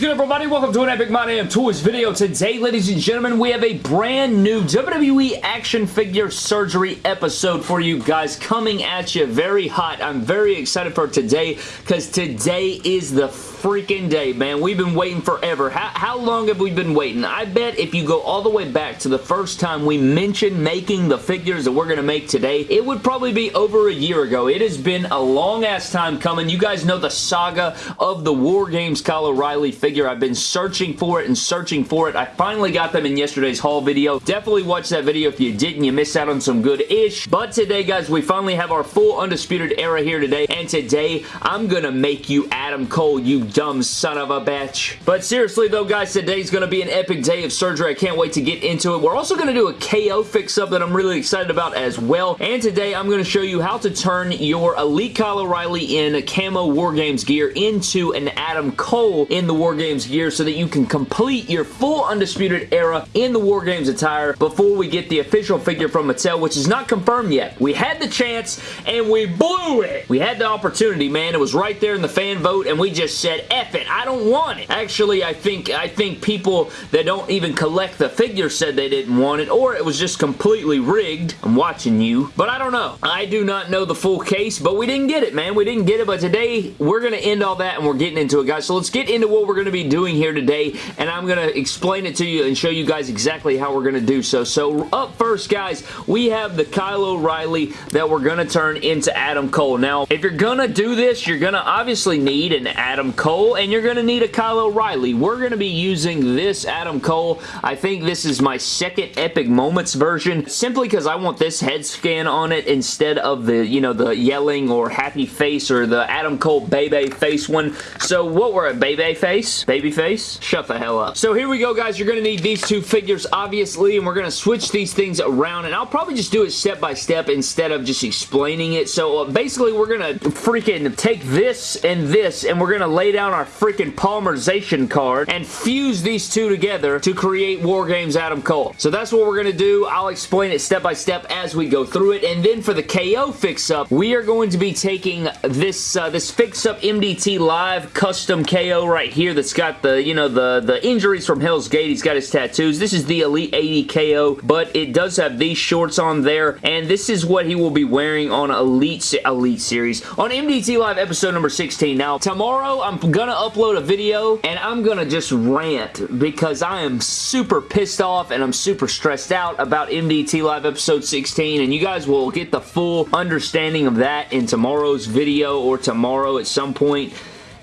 good, everybody? Welcome to an Epic My Damn Toys video. Today, ladies and gentlemen, we have a brand new WWE action figure surgery episode for you guys coming at you very hot. I'm very excited for today because today is the freaking day, man. We've been waiting forever. How, how long have we been waiting? I bet if you go all the way back to the first time we mentioned making the figures that we're going to make today, it would probably be over a year ago. It has been a long-ass time coming. You guys know the saga of the War Games Kyle O'Reilly figure. I've been searching for it and searching for it. I finally got them in yesterday's haul video. Definitely watch that video if you didn't. You missed out on some good-ish. But today, guys, we finally have our full Undisputed Era here today. And today, I'm going to make you Adam Cole, you dumb son of a bitch. But seriously though, guys, today's going to be an epic day of surgery. I can't wait to get into it. We're also going to do a KO fix-up that I'm really excited about as well. And today, I'm going to show you how to turn your Elite Kyle O'Reilly in Camo War Games gear into an Adam Cole in the War Games gear so that you can complete your full Undisputed Era in the War Games attire before we get the official figure from Mattel, which is not confirmed yet. We had the chance, and we blew it. We had the opportunity, man. It was right there in the fan vote, and we just said, F it. I don't want it. Actually, I think I think people that don't even collect the figure said they didn't want it, or it was just completely rigged. I'm watching you, but I don't know. I do not know the full case, but we didn't get it, man. We didn't get it, but today we're going to end all that and we're getting into it, guys. So let's get into what we're going to be doing here today, and I'm going to explain it to you and show you guys exactly how we're going to do so. So up first, guys, we have the Kyle O'Reilly that we're going to turn into Adam Cole. Now, if you're going to do this, you're going to obviously need an Adam Cole, and you're going to need a Kyle O'Reilly. We're going to be using this Adam Cole. I think this is my second Epic Moments version, simply because I want this head scan on it instead of the, you know, the yelling or happy face or the Adam Cole baby face one. So what were it? Baby face? Baby face? Shut the hell up. So here we go, guys. You're going to need these two figures, obviously, and we're going to switch these things around, and I'll probably just do it step by step instead of just explaining it. So uh, basically, we're going to freaking take this and this, and we're going to lay down our freaking Polymerization card and fuse these two together to create War Games Adam Cole. So that's what we're going to do. I'll explain it step by step as we go through it, and then for the KO fix-up, we are going to be taking this, uh, this fix-up MDT Live custom KO right here that's got the, you know, the, the injuries from Hell's Gate. He's got his tattoos. This is the Elite 80 KO, but it does have these shorts on there, and this is what he will be wearing on Elite, Elite Series. On MDT Live episode number 16. Now, tomorrow, I'm gonna upload a video, and I'm gonna just rant because I am super pissed off and I'm super stressed out about MDT Live episode 16, and you guys will get the full understanding of that in tomorrow's video or tomorrow at some point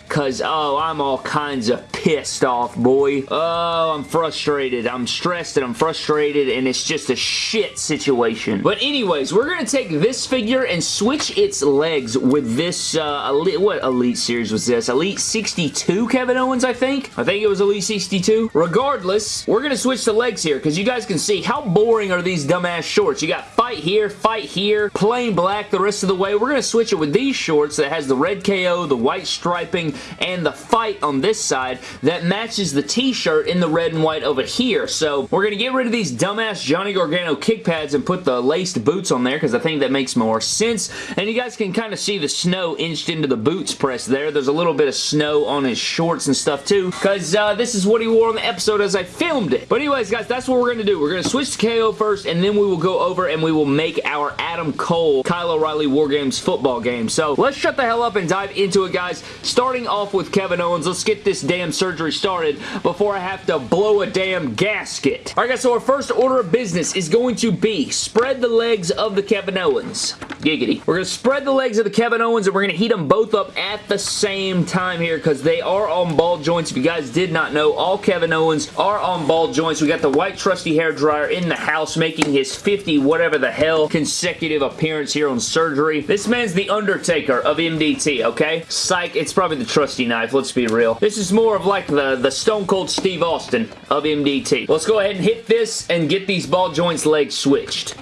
Cause, oh, I'm all kinds of pissed off, boy. Oh, I'm frustrated. I'm stressed and I'm frustrated and it's just a shit situation. But anyways, we're going to take this figure and switch its legs with this, uh, Elite, what Elite Series was this? Elite 62 Kevin Owens, I think? I think it was Elite 62. Regardless, we're going to switch the legs here because you guys can see how boring are these dumbass shorts. You got fight here, fight here, plain black the rest of the way. We're going to switch it with these shorts that has the red KO, the white striping, and the fight on this side that matches the t-shirt in the red and white over here. So we're going to get rid of these dumbass Johnny Gargano kick pads and put the laced boots on there because I think that makes more sense. And you guys can kind of see the snow inched into the boots press there. There's a little bit of snow on his shorts and stuff too because uh, this is what he wore on the episode as I filmed it. But anyways, guys, that's what we're going to do. We're going to switch to KO first and then we will go over and we will make our Adam Cole Kyle O'Reilly War Games football game. So let's shut the hell up and dive into it, guys. Starting off with Kevin Owens. Let's get this damn surgery started before I have to blow a damn gasket. Alright guys, so our first order of business is going to be spread the legs of the Kevin Owens. Giggity. We're going to spread the legs of the Kevin Owens and we're going to heat them both up at the same time here because they are on ball joints. If you guys did not know, all Kevin Owens are on ball joints. We got the white trusty hair dryer in the house making his 50 whatever the hell consecutive appearance here on surgery. This man's the Undertaker of MDT, okay? Psych, it's probably the trusty knife, let's be real. This is more of like the, the Stone Cold Steve Austin of MDT. Let's go ahead and hit this and get these ball joints legs switched.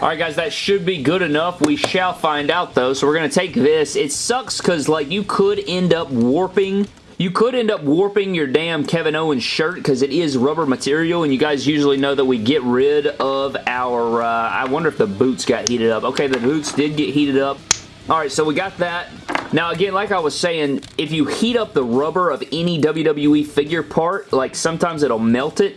Alright guys, that should be good enough. We shall find out though. So we're going to take this. It sucks because like you could end up warping You could end up warping your damn Kevin Owens shirt because it is rubber material and you guys usually know that we get rid of our, uh, I wonder if the boots got heated up. Okay, the boots did get heated up. Alright, so we got that. Now, again, like I was saying, if you heat up the rubber of any WWE figure part, like sometimes it'll melt it,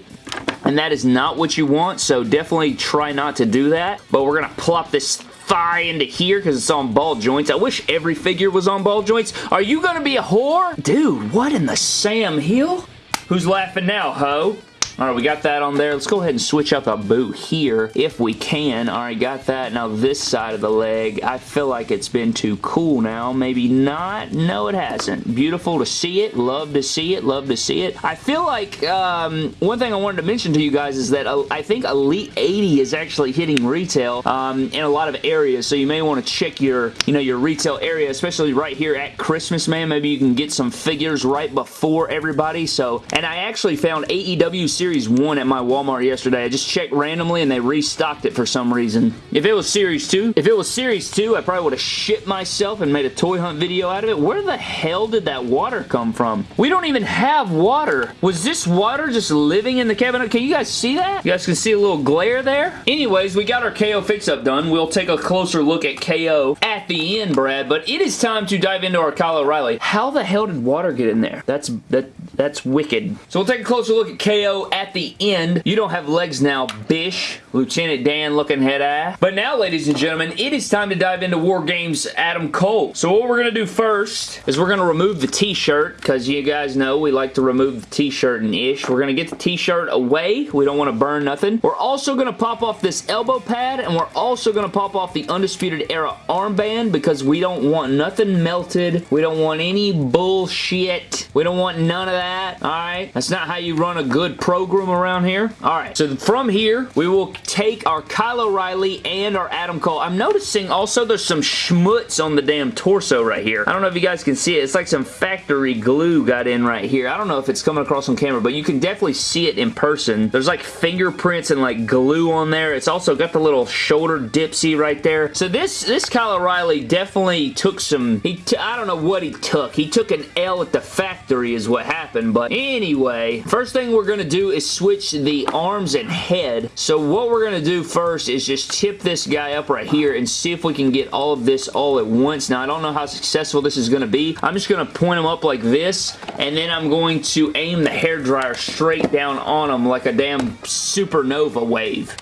and that is not what you want, so definitely try not to do that. But we're going to plop this thigh into here because it's on ball joints. I wish every figure was on ball joints. Are you going to be a whore? Dude, what in the Sam Hill? Who's laughing now, ho? All right, we got that on there. Let's go ahead and switch up a boot here if we can. All right, got that. Now this side of the leg, I feel like it's been too cool now. Maybe not. No, it hasn't. Beautiful to see it. Love to see it. Love to see it. I feel like um, one thing I wanted to mention to you guys is that uh, I think Elite 80 is actually hitting retail um, in a lot of areas, so you may want to check your, you know, your retail area, especially right here at Christmas, man. Maybe you can get some figures right before everybody. So, and I actually found AEW Series Series 1 at my Walmart yesterday. I just checked randomly and they restocked it for some reason. If it was Series 2, if it was Series 2, I probably would have shit myself and made a toy hunt video out of it. Where the hell did that water come from? We don't even have water. Was this water just living in the cabinet? Can you guys see that? You guys can see a little glare there? Anyways, we got our KO fix-up done. We'll take a closer look at KO at the end, Brad, but it is time to dive into our Kyle O'Reilly. How the hell did water get in there? That's that that's wicked. So we'll take a closer look at KO at the end. You don't have legs now, bish. Lieutenant Dan looking head eye. But now, ladies and gentlemen, it is time to dive into War Games Adam Cole. So what we're going to do first is we're going to remove the t-shirt because you guys know we like to remove the t-shirt and ish. We're going to get the t-shirt away. We don't want to burn nothing. We're also going to pop off this elbow pad and we're also going to pop off the Undisputed Era armband because we don't want nothing melted. We don't want any bullshit. We don't want none of that. Alright? That's not how you run a good program around here. Alright, so from here, we will take our Kyle O'Reilly and our Adam Cole. I'm noticing also there's some schmutz on the damn torso right here. I don't know if you guys can see it. It's like some factory glue got in right here. I don't know if it's coming across on camera, but you can definitely see it in person. There's like fingerprints and like glue on there. It's also got the little shoulder dipsy right there. So this, this Kyle O'Reilly definitely took some, he I don't know what he took. He took an L at the factory is what happened, but anyway, first thing we're going to do is switch the arms and head. So what we're going to do first is just tip this guy up right here and see if we can get all of this all at once. Now, I don't know how successful this is going to be. I'm just going to point him up like this, and then I'm going to aim the hair dryer straight down on him like a damn supernova wave.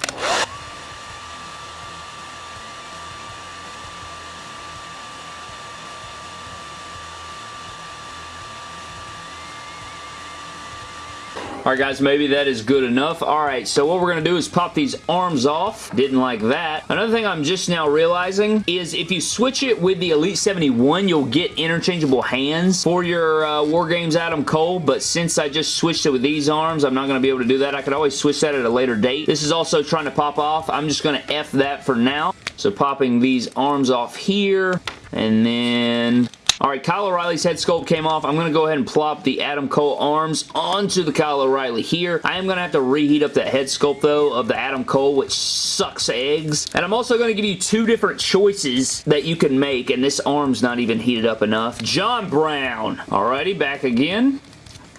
Alright guys, maybe that is good enough. Alright, so what we're going to do is pop these arms off. Didn't like that. Another thing I'm just now realizing is if you switch it with the Elite 71, you'll get interchangeable hands for your uh, War Games Adam Cole, but since I just switched it with these arms, I'm not going to be able to do that. I could always switch that at a later date. This is also trying to pop off. I'm just going to F that for now. So popping these arms off here, and then Alright, Kyle O'Reilly's head sculpt came off. I'm going to go ahead and plop the Adam Cole arms onto the Kyle O'Reilly here. I am going to have to reheat up the head sculpt, though, of the Adam Cole, which sucks eggs. And I'm also going to give you two different choices that you can make, and this arm's not even heated up enough. John Brown. Alrighty, back again.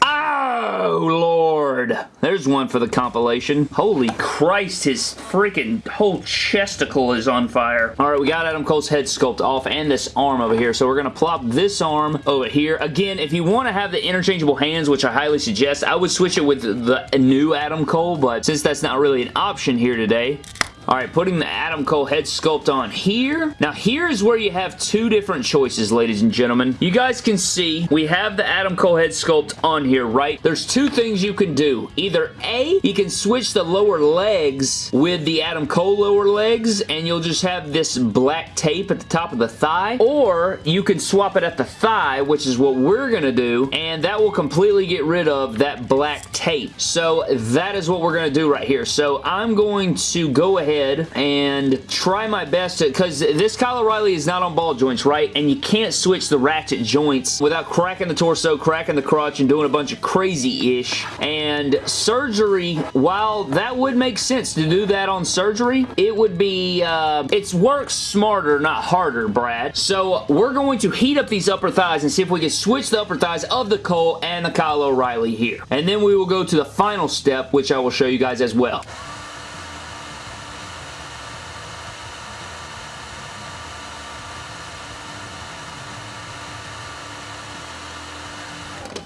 Oh, Lord. There's one for the compilation. Holy Christ, his freaking whole chesticle is on fire. All right, we got Adam Cole's head sculpt off and this arm over here. So we're going to plop this arm over here. Again, if you want to have the interchangeable hands, which I highly suggest, I would switch it with the new Adam Cole, but since that's not really an option here today, Alright, putting the Adam Cole head sculpt on here. Now, here's where you have two different choices, ladies and gentlemen. You guys can see we have the Adam Cole head sculpt on here, right? There's two things you can do. Either A, you can switch the lower legs with the Adam Cole lower legs, and you'll just have this black tape at the top of the thigh, or you can swap it at the thigh, which is what we're going to do, and that will completely get rid of that black tape. So, that is what we're going to do right here. So, I'm going to go ahead ahead and try my best to, because this Kyle O'Reilly is not on ball joints, right? And you can't switch the ratchet joints without cracking the torso, cracking the crotch, and doing a bunch of crazy-ish. And surgery, while that would make sense to do that on surgery, it would be, uh, it's work smarter, not harder, Brad. So we're going to heat up these upper thighs and see if we can switch the upper thighs of the Cole and the Kyle O'Reilly here. And then we will go to the final step, which I will show you guys as well.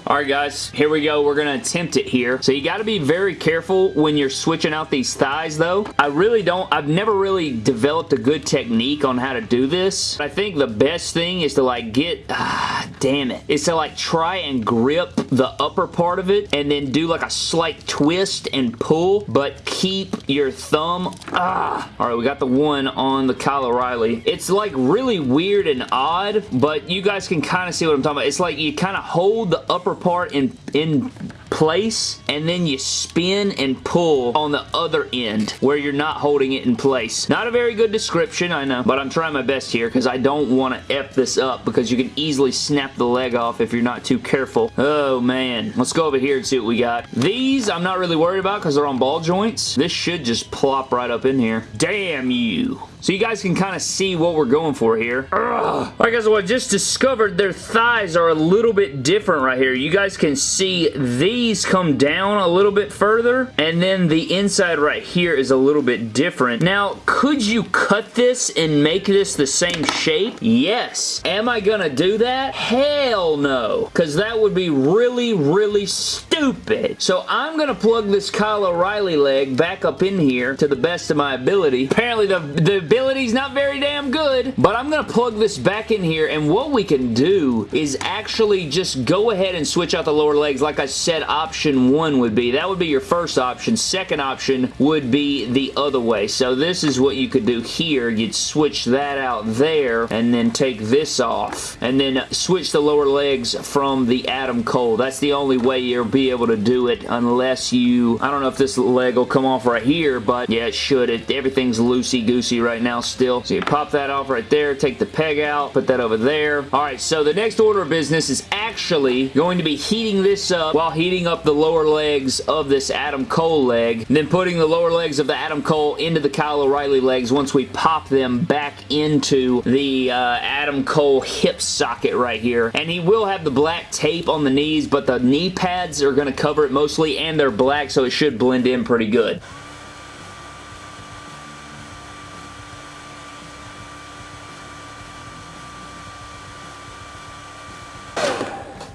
Alright guys, here we go. We're going to attempt it here. So you got to be very careful when you're switching out these thighs though. I really don't, I've never really developed a good technique on how to do this. I think the best thing is to like get, ah, damn it, is to like try and grip the upper part of it and then do like a slight twist and pull, but keep your thumb, ah. Alright, we got the one on the Kyle O'Reilly. It's like really weird and odd, but you guys can kind of see what I'm talking about. It's like you kind of hold the upper part in, in place and then you spin and pull on the other end where you're not holding it in place. Not a very good description, I know, but I'm trying my best here because I don't want to F this up because you can easily snap the leg off if you're not too careful. Oh man. Let's go over here and see what we got. These I'm not really worried about because they're on ball joints. This should just plop right up in here. Damn you. So you guys can kind of see what we're going for here. Ugh. Alright guys, well I just discovered their thighs are a little bit different right here. You guys can see these come down a little bit further and then the inside right here is a little bit different. Now, could you cut this and make this the same shape? Yes. Am I gonna do that? Hell no. Because that would be really, really stupid. So I'm gonna plug this Kyle O'Reilly leg back up in here to the best of my ability. Apparently the, the ability's not very damn good, but I'm going to plug this back in here, and what we can do is actually just go ahead and switch out the lower legs. Like I said, option one would be. That would be your first option. Second option would be the other way. So this is what you could do here. You'd switch that out there, and then take this off, and then switch the lower legs from the Adam Cole. That's the only way you'll be able to do it unless you, I don't know if this leg will come off right here, but yeah, it should. It, everything's loosey-goosey right right now still. So you pop that off right there, take the peg out, put that over there. Alright, so the next order of business is actually going to be heating this up while heating up the lower legs of this Adam Cole leg, then putting the lower legs of the Adam Cole into the Kyle O'Reilly legs once we pop them back into the uh, Adam Cole hip socket right here. And he will have the black tape on the knees, but the knee pads are going to cover it mostly, and they're black, so it should blend in pretty good.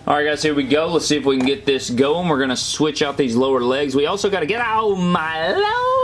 Alright guys, here we go. Let's see if we can get this going. We're going to switch out these lower legs. We also got to get... Oh my lord!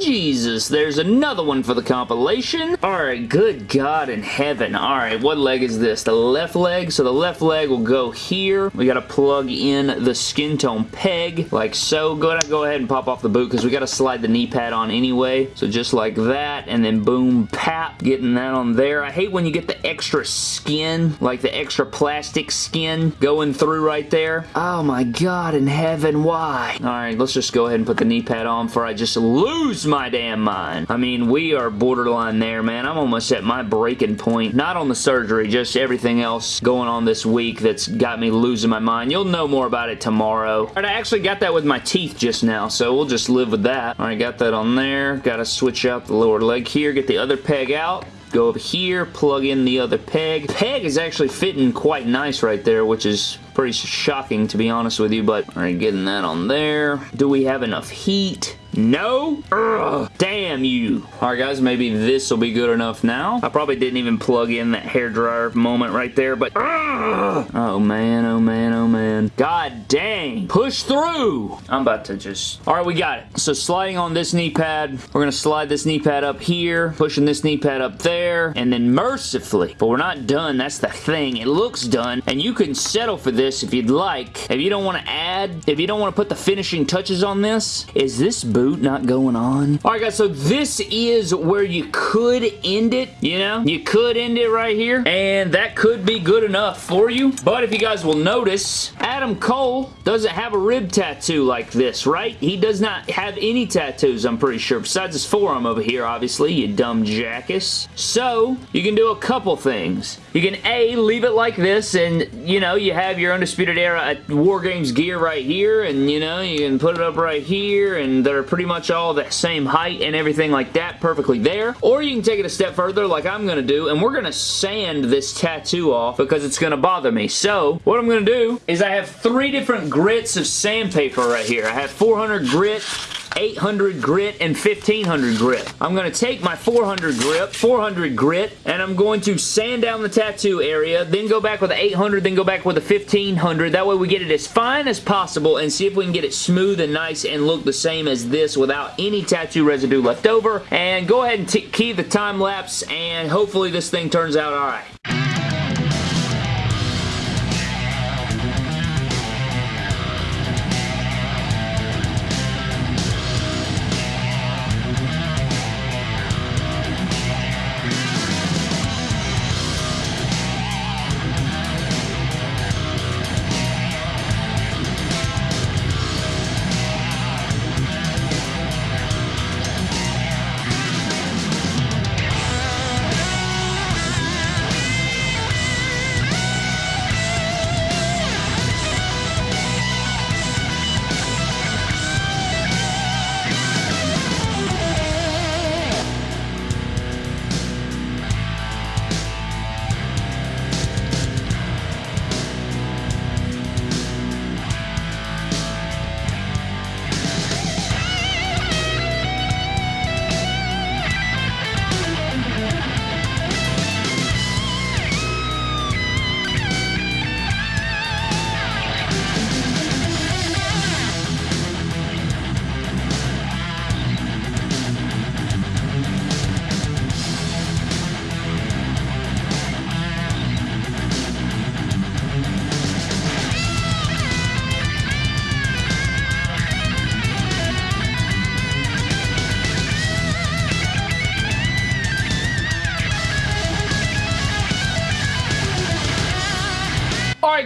Jesus, there's another one for the compilation. Alright, good God in heaven. Alright, what leg is this? The left leg. So the left leg will go here. We got to plug in the skin tone peg, like so. Go ahead, go ahead and pop off the boot because we got to slide the knee pad on anyway. So just like that, and then boom, pap, getting that on there. I hate when you get the extra skin, like the extra plastic skin going through right there. Oh my God in heaven, why? Alright, let's just go ahead and put the knee pad on before I just lose my damn mind. I mean, we are borderline there, man. I'm almost at my breaking point. Not on the surgery, just everything else going on this week that's got me losing my mind. You'll know more about it tomorrow. Alright, I actually got that with my teeth just now, so we'll just live with that. Alright, got that on there. Got to switch out the lower leg here, get the other peg out go over here, plug in the other peg. Peg is actually fitting quite nice right there, which is pretty shocking to be honest with you, but alright, getting that on there. Do we have enough heat? No? Ugh, damn you. Alright guys, maybe this will be good enough now. I probably didn't even plug in that hairdryer moment right there, but ugh. Oh man, oh man, oh man. God dang. Push through. I'm about to just... Alright, we got it. So sliding on this knee pad, we're going to slide this knee pad up here, pushing this knee pad up there, and then mercifully, but we're not done. That's the thing. It looks done, and you can settle for this if you'd like. If you don't want to add, if you don't want to put the finishing touches on this, is this boot boot not going on. Alright guys, so this is where you could end it, you know? You could end it right here, and that could be good enough for you. But if you guys will notice, Adam Cole doesn't have a rib tattoo like this, right? He does not have any tattoos, I'm pretty sure, besides his forearm over here, obviously, you dumb jackass. So, you can do a couple things. You can A, leave it like this, and, you know, you have your Undisputed Era War Games gear right here, and, you know, you can put it up right here, and they're pretty much all the same height and everything like that, perfectly there. Or you can take it a step further, like I'm going to do, and we're going to sand this tattoo off because it's going to bother me. So, what I'm going to do is I have three different grits of sandpaper right here. I have 400 grit, 800 grit, and 1500 grit. I'm going to take my 400 grip, 400 grit, and I'm going to sand down the tattoo area, then go back with the 800, then go back with the 1500. That way we get it as fine as possible and see if we can get it smooth and nice and look the same as this without any tattoo residue left over. And go ahead and key the time lapse, and hopefully this thing turns out alright.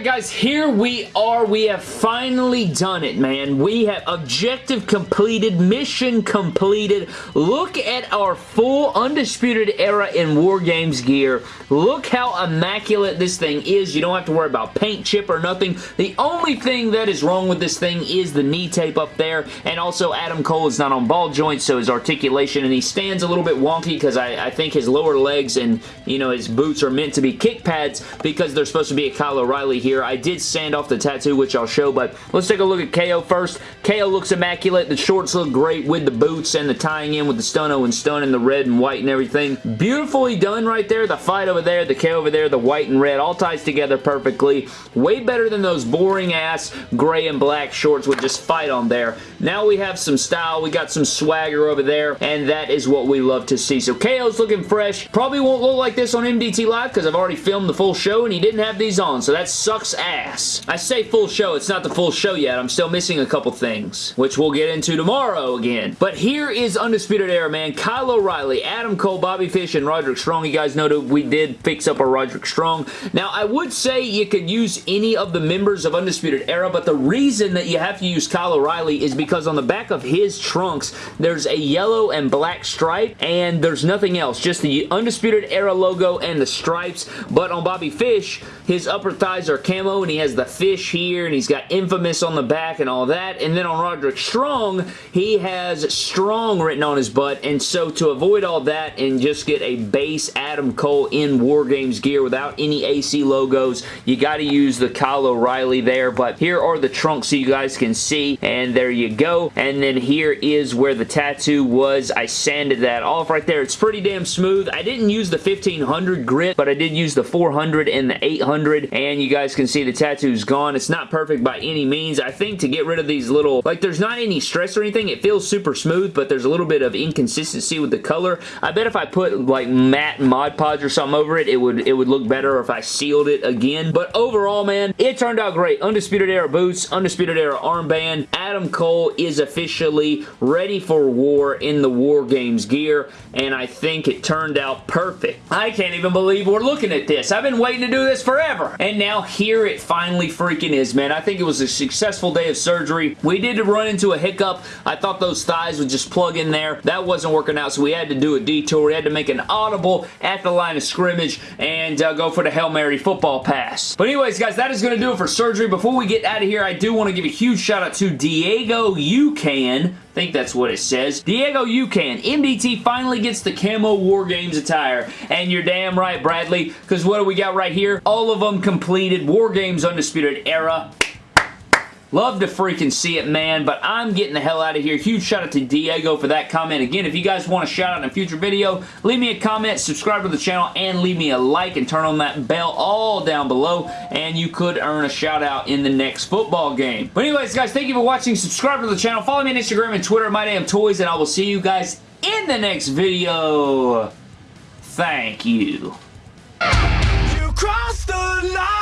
Guys, here we are. We have finally done it, man. We have objective completed, mission completed. Look at our full Undisputed Era in War Games gear. Look how immaculate this thing is. You don't have to worry about paint chip or nothing. The only thing that is wrong with this thing is the knee tape up there, and also Adam Cole is not on ball joints, so his articulation, and he stands a little bit wonky because I, I think his lower legs and, you know, his boots are meant to be kick pads because they're supposed to be a Kyle O'Reilly here. I did sand off the tattoo, which I'll show, but let's take a look at KO first. KO looks immaculate. The shorts look great with the boots and the tying in with the Stunno and Stun and the red and white and everything. Beautifully done right there. The fight over there, the K over there, the white and red, all ties together perfectly. Way better than those boring ass gray and black shorts with just fight on there. Now we have some style. We got some swagger over there, and that is what we love to see. So KO's looking fresh. Probably won't look like this on MDT Live because I've already filmed the full show and he didn't have these on, so that sucks ass. I say full show, it's not the full show yet. I'm still missing a couple things, which we'll get into tomorrow again. But here is Undisputed Era, man. Kyle O'Reilly, Adam Cole, Bobby Fish, and Roderick Strong. You guys know that we did fix up our Roderick Strong. Now, I would say you could use any of the members of Undisputed Era, but the reason that you have to use Kyle O'Reilly is because on the back of his trunks, there's a yellow and black stripe, and there's nothing else. Just the Undisputed Era logo and the stripes, but on Bobby Fish, his upper thighs are camo and he has the fish here, and he's got Infamous on the back and all that. And then on Roderick Strong, he has Strong written on his butt, and so to avoid all that and just get a base Adam Cole in War Games gear without any AC logos, you got to use the Kyle O'Reilly there, but here are the trunks so you guys can see, and there you go. And then here is where the tattoo was. I sanded that off right there. It's pretty damn smooth. I didn't use the 1500 grit, but I did use the 400 and the 800, and you guys guys can see the tattoo's gone. It's not perfect by any means. I think to get rid of these little, like there's not any stress or anything. It feels super smooth, but there's a little bit of inconsistency with the color. I bet if I put like matte Mod Podge or something over it, it would, it would look better if I sealed it again. But overall, man, it turned out great. Undisputed Era boots, Undisputed Era armband. Adam Cole is officially ready for war in the War Games gear, and I think it turned out perfect. I can't even believe we're looking at this. I've been waiting to do this forever. And now here it finally freaking is, man. I think it was a successful day of surgery. We did run into a hiccup. I thought those thighs would just plug in there. That wasn't working out, so we had to do a detour. We had to make an audible at the line of scrimmage and uh, go for the Hail Mary football pass. But anyways, guys, that is going to do it for surgery. Before we get out of here, I do want to give a huge shout out to Diego Ucan I think that's what it says. Diego Ucan. MDT finally gets the camo War Games attire. And you're damn right, Bradley, because what do we got right here? All of them completed War Games Undisputed Era. Love to freaking see it, man, but I'm getting the hell out of here. Huge shout out to Diego for that comment. Again, if you guys want a shout out in a future video, leave me a comment, subscribe to the channel, and leave me a like and turn on that bell all down below, and you could earn a shout out in the next football game. But anyways, guys, thank you for watching. Subscribe to the channel. Follow me on Instagram and Twitter, My Damn Toys, and I will see you guys in the next video. Thank you. You crossed the line.